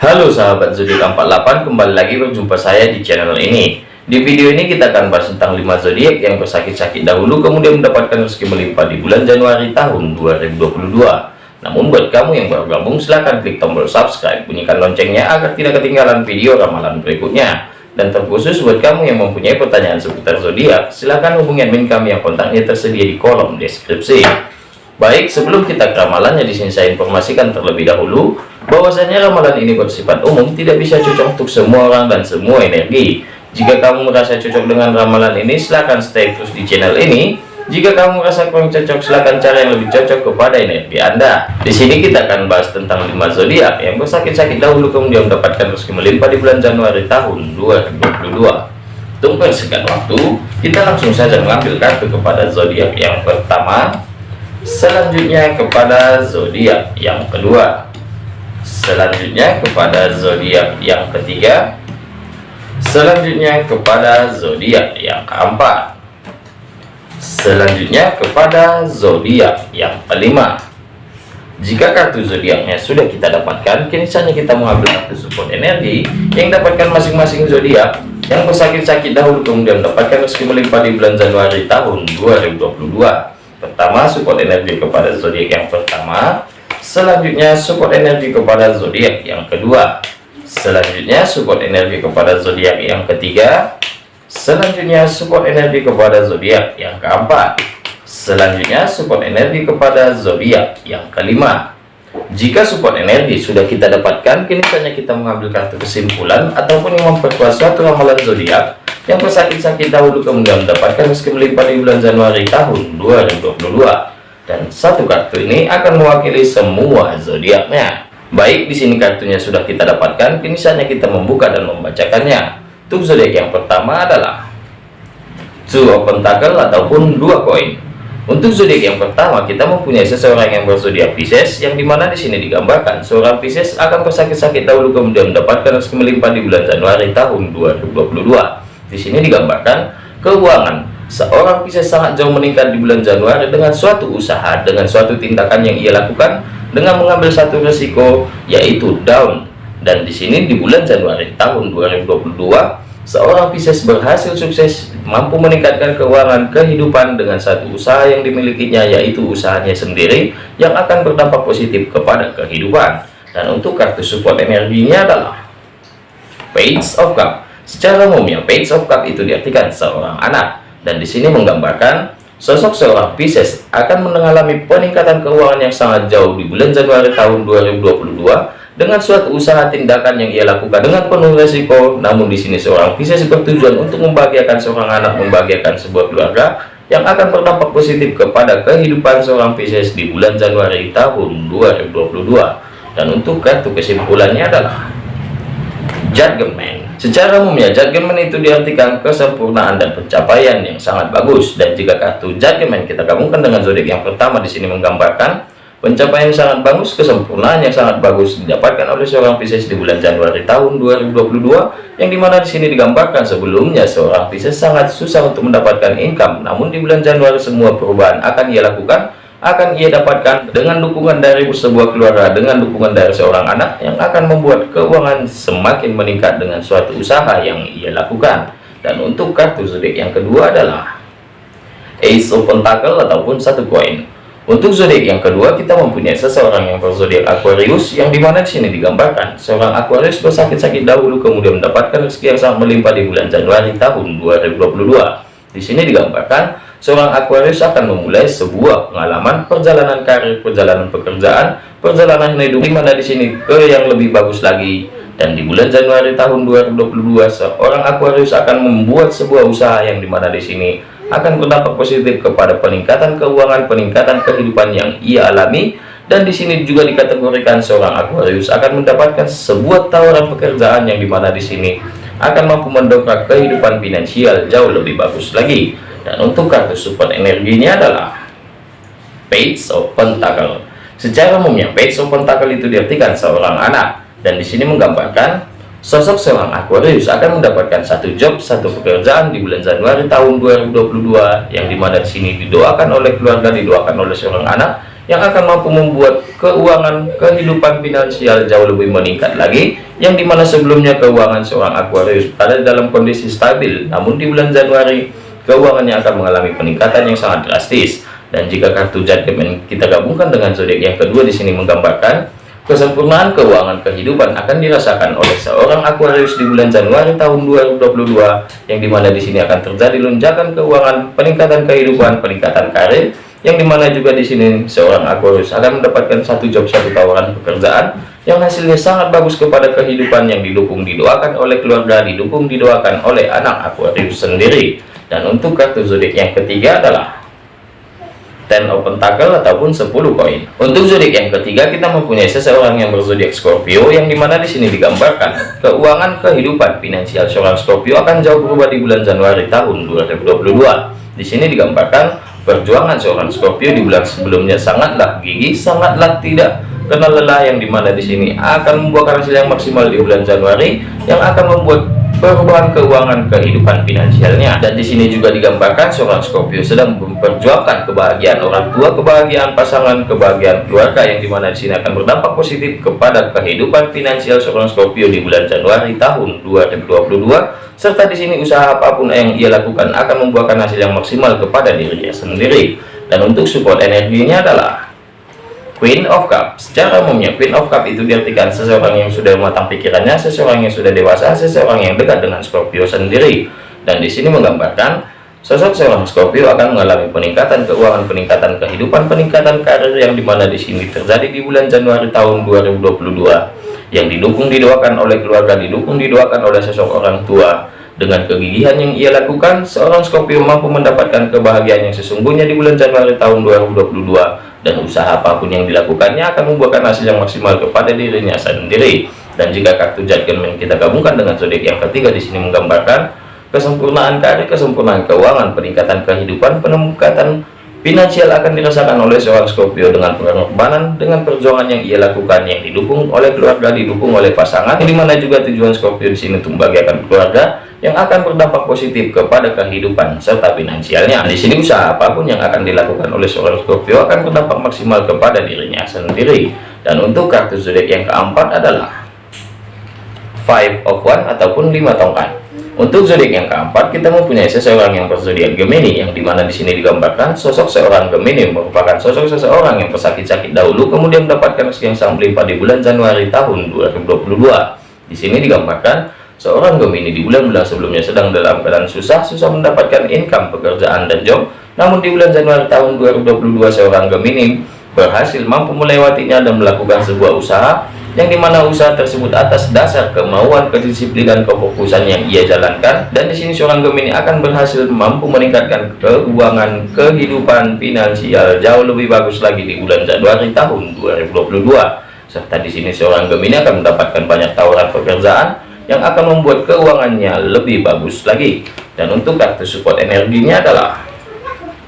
Halo sahabat zodiak 48 kembali lagi berjumpa saya di channel ini. Di video ini kita akan bahas tentang 5 zodiak yang bersakit-sakit dahulu kemudian mendapatkan rezeki melimpah di bulan Januari tahun 2022 namun buat kamu yang baru gabung silahkan klik tombol subscribe bunyikan loncengnya agar tidak ketinggalan video ramalan berikutnya. Dan terkhusus buat kamu yang mempunyai pertanyaan seputar zodiak silahkan hubungi admin kami yang kontaknya tersedia di kolom deskripsi. Baik sebelum kita ke ramalannya di sini saya informasikan terlebih dahulu bahwasanya ramalan ini bersifat umum tidak bisa cocok untuk semua orang dan semua energi. Jika kamu merasa cocok dengan ramalan ini silahkan stay terus di channel ini. Jika kamu merasa kurang cocok silahkan cara yang lebih cocok kepada energi anda. Di sini kita akan bahas tentang 5 zodiak yang bersakit-sakit dahulu kemudian mendapatkan rezeki melimpah di bulan Januari tahun 2022 tunggu sekian waktu kita langsung saja mengambil kartu kepada zodiak yang pertama. Selanjutnya kepada zodiak yang kedua selanjutnya kepada zodiak yang ketiga. Selanjutnya kepada zodiak yang keempat. Selanjutnya kepada zodiak yang kelima. Jika kartu zodiaknya sudah kita dapatkan kini saatnya kita mengambil kartu support energi yang dapatkan masing-masing zodiak yang bersakit-sakit dahulu kemudian mendapatkan rezeki melimpah di bulan Januari tahun 2022 pertama support energi kepada zodiak yang pertama selanjutnya support energi kepada zodiak yang kedua. Selanjutnya support energi kepada zodiak yang ketiga. Selanjutnya support energi kepada zodiak yang keempat. Selanjutnya support energi kepada zodiak yang kelima. Jika support energi sudah kita dapatkan kini saatnya kita mengambil kartu kesimpulan ataupun yang memperkuat suatu ramalan zodiak yang bersakit-sakit dahulu kemudian mendapatkan rezeki melimpah di bulan Januari tahun 2022 dan satu kartu ini akan mewakili semua zodiaknya. Baik di sini kartunya sudah kita dapatkan. Kini saatnya kita membuka dan membacakannya. Untuk zodiak yang pertama adalah two of pentacle ataupun dua koin. Untuk zodiak yang pertama kita mempunyai seseorang yang berzodiak Pisces yang di mana di sini digambarkan seorang Pisces akan bersakit-sakit dahulu kemudian mendapatkan rezeki melimpah di bulan Januari tahun 2022 di sini digambarkan keuangan seorang bisa sangat jauh meningkat di bulan Januari dengan suatu usaha dengan suatu tindakan yang ia lakukan dengan mengambil satu resiko yaitu down dan di sini di bulan Januari tahun 2022 seorang Pisces berhasil sukses mampu meningkatkan keuangan kehidupan dengan satu usaha yang dimilikinya yaitu usahanya sendiri yang akan berdampak positif kepada kehidupan. Dan untuk kartu support energinya adalah Page of Cup. Secara umumnya Page of Cup itu diartikan seorang anak dan di sini menggambarkan sosok seorang Pisces akan mengalami peningkatan keuangan yang sangat jauh di bulan Januari tahun 2022 dengan suatu usaha tindakan yang ia lakukan dengan penuh resiko. Namun di sini seorang Pisces bertujuan untuk membahagiakan seorang anak membahagiakan sebuah keluarga yang akan berdampak positif kepada kehidupan seorang Pisces di bulan Januari tahun 2022 dan untuk kartu kesimpulannya adalah Judgment Secara umumnya judgment itu diartikan kesempurnaan dan pencapaian yang sangat bagus. Dan jika kartu judgment kita gabungkan dengan zodiak yang pertama di sini menggambarkan pencapaian yang sangat bagus, kesempurnaan yang sangat bagus didapatkan oleh seorang Pisces di bulan Januari tahun 2022 yang di mana di sini digambarkan sebelumnya seorang Pisces sangat susah untuk mendapatkan income. Namun di bulan Januari semua perubahan akan ia lakukan akan ia dapatkan dengan dukungan dari sebuah keluarga dengan dukungan dari seorang anak yang akan membuat keuangan semakin meningkat dengan suatu usaha yang ia lakukan. Dan untuk kartu zodiak yang kedua adalah Ace of Pentacle ataupun satu koin. Untuk zodiak yang kedua kita mempunyai seseorang yang berzodiak Aquarius yang di mana di sini digambarkan seorang Aquarius bersakit-sakit dahulu kemudian mendapatkan rezeki yang sangat melimpah di bulan Januari tahun 2022 di sini digambarkan seorang Aquarius akan memulai sebuah pengalaman perjalanan karir, perjalanan pekerjaan, perjalanan hidup. Di mana di sini? Ke yang lebih bagus lagi. Dan di bulan Januari tahun 2022 seorang Aquarius akan membuat sebuah usaha yang di mana di sini akan berdampak positif kepada peningkatan keuangan, peningkatan kehidupan yang ia alami. Dan di sini juga dikategorikan seorang Aquarius akan mendapatkan sebuah tawaran pekerjaan yang di mana di sini akan mampu mendongkrak kehidupan finansial jauh lebih bagus lagi dan untuk kartu support energinya adalah Page of Pentacle. Secara umumnya Page of Pentacle itu diartikan seorang anak. Dan di sini menggambarkan sosok seorang Aquarius akan mendapatkan satu job satu pekerjaan di bulan Januari tahun 2022 yang di mana di sini didoakan oleh keluarga didoakan oleh seorang anak yang akan mampu membuat keuangan kehidupan finansial jauh lebih meningkat lagi yang di mana sebelumnya keuangan seorang Aquarius ada dalam kondisi stabil. Namun di bulan Januari keuangannya akan mengalami peningkatan yang sangat drastis. Dan jika kartu judgment kita gabungkan dengan zodiak yang kedua di sini menggambarkan Kesempurnaan keuangan kehidupan akan dirasakan oleh seorang Aquarius di bulan Januari tahun 2022 yang di mana di sini akan terjadi lonjakan keuangan, peningkatan kehidupan, peningkatan karir yang di mana juga di sini seorang Aquarius akan mendapatkan satu job satu tawaran pekerjaan yang hasilnya sangat bagus kepada kehidupan yang didukung didoakan oleh keluarga didukung didoakan oleh anak Aquarius sendiri dan untuk kartu zodiak yang ketiga adalah ten of pentacle ataupun 10 koin. Untuk zodiak yang ketiga kita mempunyai seseorang yang berzodiak Scorpio yang di mana di sini digambarkan keuangan kehidupan finansial seorang Scorpio akan jauh berubah di bulan Januari tahun 2022 di sini digambarkan perjuangan seorang Scorpio di bulan sebelumnya sangatlah gigih sangatlah tidak kenal lelah yang di mana di sini akan membuahkan hasil yang maksimal di bulan Januari yang akan membuat perubahan keuangan kehidupan finansialnya. Dan di sini juga digambarkan seorang Scorpio sedang memperjuangkan kebahagiaan orang tua kebahagiaan pasangan kebahagiaan keluarga yang di mana di sini akan berdampak positif kepada kehidupan finansial seorang Scorpio di bulan Januari tahun 2022 serta di sini usaha apa pun yang ia lakukan akan membuahkan hasil yang maksimal kepada dirinya sendiri. Dan untuk support energinya adalah Queen of Cup secara umumnya Queen of Cup itu diartikan seseorang yang sudah matang pikirannya seseorang yang sudah dewasa seseorang yang dekat dengan Scorpio sendiri. Dan di sini menggambarkan sosok seorang Scorpio akan mengalami peningkatan keuangan peningkatan kehidupan peningkatan karir yang di mana di sini terjadi di bulan Januari tahun 2022 yang didukung didoakan oleh keluarga didukung didoakan oleh sosok orang tua. Dengan kegigihan yang ia lakukan seorang Scorpio mampu mendapatkan kebahagiaan yang sesungguhnya di bulan Januari tahun 2022 dan usaha apa pun yang dilakukannya akan membuahkan hasil yang maksimal kepada dirinya sendiri. Dan jika kartu judgment kita gabungkan dengan zodiak yang ketiga di sini menggambarkan kesempurnaan karir kesempurnaan keuangan peningkatan kehidupan peningkatan finansial akan dirasakan oleh seorang Scorpio dengan pengorbanan dengan perjuangan yang ia lakukan yang didukung oleh keluarga didukung oleh pasangan di mana juga tujuan Scorpio di sini untuk membahagiakan keluarga yang akan berdampak positif kepada kehidupan serta finansialnya. Di sini usaha apa pun yang akan dilakukan oleh seorang Scorpio akan berdampak maksimal kepada dirinya sendiri. Dan untuk kartu zodiak yang keempat adalah Five of One ataupun lima tongkat. Untuk zodiak yang keempat kita mempunyai seseorang yang berzodiak Gemini yang di mana di sini digambarkan sosok seorang Gemini merupakan sosok seseorang yang pesakit-sakit dahulu kemudian mendapatkan rezeki yang sangat melimpah di bulan Januari tahun 2022. Di sini digambarkan Seorang Gemini di bulan-bulan sebelumnya sedang dalam keadaan susah, susah mendapatkan income, pekerjaan, dan job. Namun di bulan Januari tahun 2022, seorang Gemini berhasil mampu melewatinya dan melakukan sebuah usaha yang di mana usaha tersebut atas dasar kemauan, kedisiplinan, kefokusan yang ia jalankan. Dan di sini seorang Gemini akan berhasil mampu meningkatkan keuangan, kehidupan finansial jauh lebih bagus lagi di bulan Januari tahun 2022. Serta di sini seorang Gemini akan mendapatkan banyak tawaran pekerjaan yang akan membuat keuangannya lebih bagus lagi dan untuk kartu support energinya adalah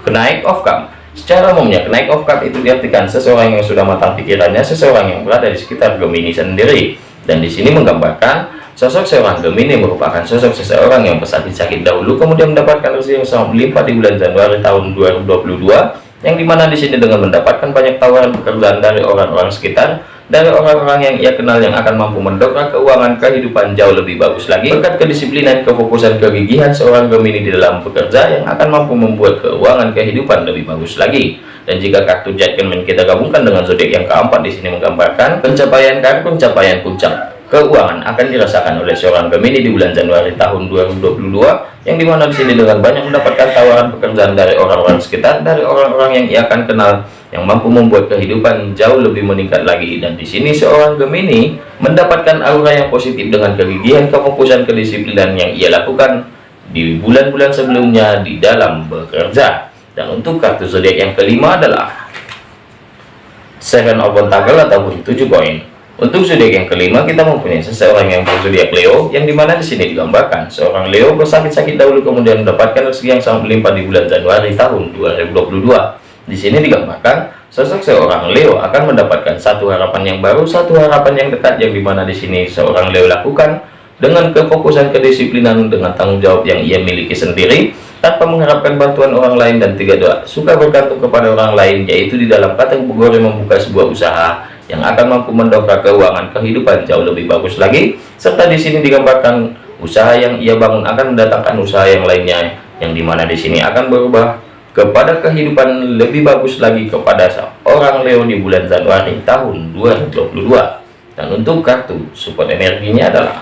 kenaik of cup secara umumnya kenaik of cup itu diartikan seseorang yang sudah matang pikirannya seseorang yang berada di sekitar Gemini sendiri. Dan di sini menggambarkan sosok seorang Gemini merupakan sosok seseorang yang pesakit-sakit dahulu kemudian mendapatkan rezeki yang sangat melimpah di bulan Januari tahun 2022 yang di mana di sini dengan mendapatkan banyak tawaran pekerjaan dari orang-orang sekitar dari orang-orang yang ia kenal yang akan mampu mendongkrak keuangan kehidupan jauh lebih bagus lagi berkat kedisiplinan kefokusan kegigihan seorang Gemini di dalam bekerja yang akan mampu membuat keuangan kehidupan lebih bagus lagi. Dan jika kartu judgment kita gabungkan dengan zodiak yang keempat di sini menggambarkan pencapaian karir pencapaian puncak. Keuangan akan dirasakan oleh seorang Gemini di bulan Januari tahun 2022 yang di mana di sini dengan banyak mendapatkan tawaran pekerjaan dari orang-orang sekitar dari orang-orang yang ia akan kenal yang mampu membuat kehidupan jauh lebih meningkat lagi. Dan di sini seorang Gemini mendapatkan aura yang positif dengan kegigihan kefokusan kedisiplinan yang ia lakukan di bulan-bulan sebelumnya di dalam bekerja. Dan untuk kartu zodiak yang kelima adalah Seven of Pentacle ataupun tujuh koin. Untuk zodiak yang kelima kita mempunyai seseorang yang berzodiak Leo yang di mana di sini digambarkan seorang Leo bersakit-sakit dahulu kemudian mendapatkan rezeki yang sangat melimpah di bulan Januari tahun 2022 di sini digambarkan sosok seorang Leo akan mendapatkan satu harapan yang baru, satu harapan yang dekat yang di mana di sini seorang Leo lakukan dengan kefokusan kedisiplinan dengan tanggung jawab yang ia miliki sendiri tanpa mengharapkan bantuan orang lain dan tiga doa. Suka bergantung kepada orang lain yaitu di dalam kategori membuka sebuah usaha yang akan mampu mendongkrak keuangan kehidupan jauh lebih bagus lagi. Serta di sini digambarkan usaha yang ia bangun akan mendatangkan usaha yang lainnya yang di mana di sini akan berubah kepada kehidupan lebih bagus lagi kepada seorang Leo di bulan Januari tahun 2022 dan untuk kartu support energinya adalah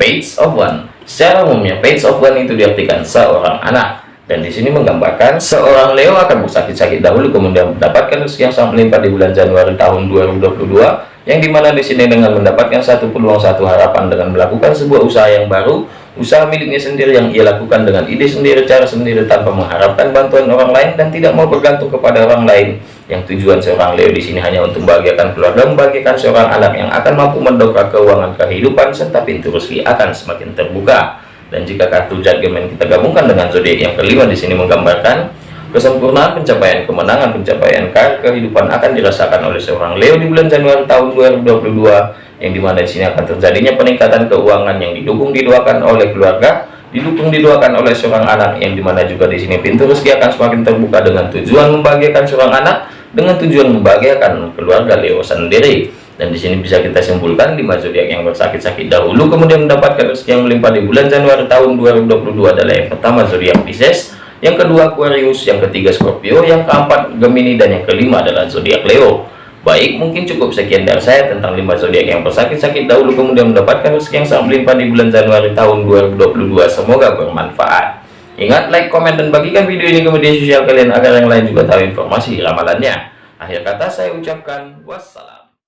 page of one. Secara umumnya page of one itu diartikan seorang anak. Dan di sini menggambarkan seorang Leo akan bersakit-sakit dahulu kemudian mendapatkan rezeki yang sangat melimpah di bulan Januari tahun 2022 yang di mana di sini dengan mendapatkan satu peluang satu harapan dengan melakukan sebuah usaha yang baru usaha miliknya sendiri yang ia lakukan dengan ide sendiri cara sendiri tanpa mengharapkan bantuan orang lain dan tidak mau bergantung kepada orang lain. Yang tujuan seorang Leo di sini hanya untuk membahagiakan keluarga membahagiakan seorang anak yang akan mampu mendongkrak keuangan kehidupan serta pintu rezeki akan semakin terbuka. Dan jika kartu judgment kita gabungkan dengan zodiak yang kelima di sini menggambarkan kesempurnaan pencapaian kemenangan pencapaian kehidupan akan dirasakan oleh seorang Leo di bulan Januari tahun 2022 yang di mana di sini akan terjadinya peningkatan keuangan yang didukung didoakan oleh keluarga didukung didoakan oleh seorang anak yang di mana juga di sini pintu rezeki akan semakin terbuka dengan tujuan membahagiakan seorang anak dengan tujuan membahagiakan keluarga Leo sendiri. Dan di sini bisa kita simpulkan lima zodiak yang bersakit-sakit dahulu kemudian mendapatkan rezeki yang melimpah di bulan Januari tahun 2022 adalah yang pertama zodiak Pisces yang kedua Aquarius. Yang ketiga Scorpio. Yang keempat Gemini. Dan yang kelima adalah zodiak Leo. Baik mungkin cukup sekian dari saya tentang lima zodiak yang bersakit-sakit dahulu kemudian mendapatkan rezeki yang sangat melimpah di bulan Januari tahun 2022 semoga bermanfaat. Ingat like komen dan bagikan video ini ke media sosial kalian agar yang lain juga tahu informasi ramalannya. Akhir kata saya ucapkan wassalam